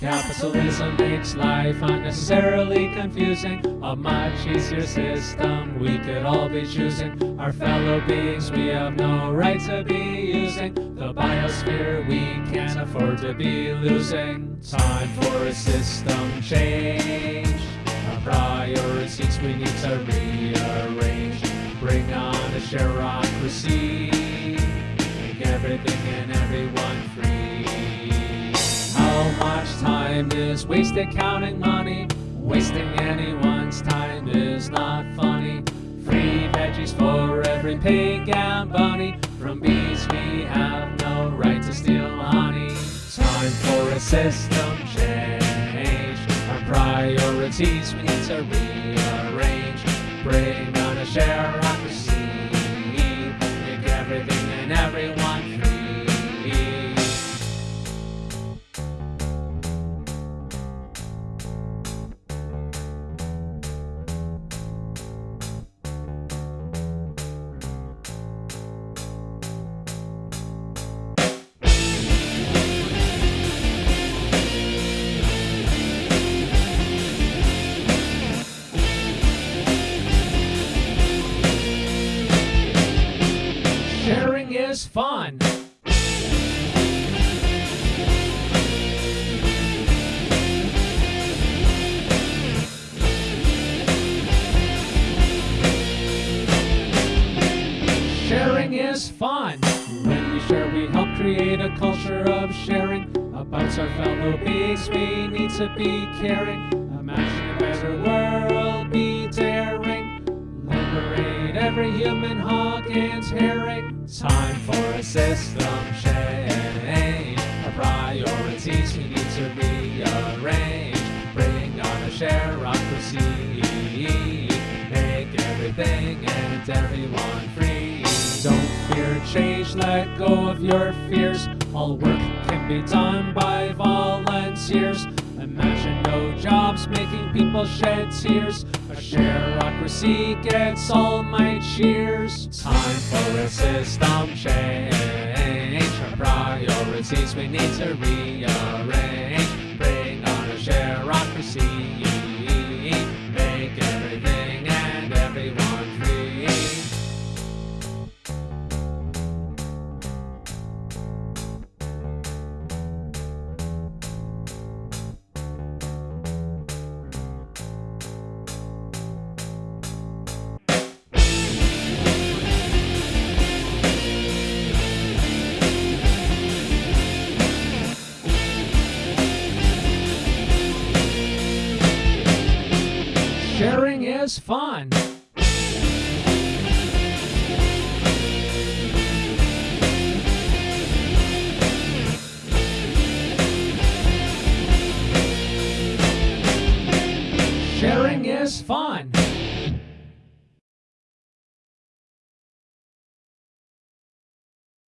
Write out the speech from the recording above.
Capitalism makes life unnecessarily confusing. A much easier system we could all be choosing. Our fellow beings we have no right to be using. The biosphere we can't afford to be losing. Time for a system change. Our priorities we need to rearrange. Bring on a shareocracy. Make everything and everyone free. Is wasted counting money? Wasting anyone's time is not funny. Free veggies for every pig and bunny. From bees we have no right to steal honey. Time for a system change. Our priorities we need to rearrange. Bring on a shareocracy. Make everything and everyone is fun. Sharing is fun. When we share, we help create a culture of sharing. About our fellow beings, we need to be caring. Imagine a better world, be daring. Liberate every human hog and herring. Time for a system change. Our priorities we need to rearrange. Bring on a shareocracy. Make everything and everyone free. Don't fear change, let go of your fears. All work can be done by people shed tears. A shareocracy gets all my cheers. Time for a system change. Our priorities we need to rearrange. Bring on a shareocracy. Sharing is fun. Sharing is fun.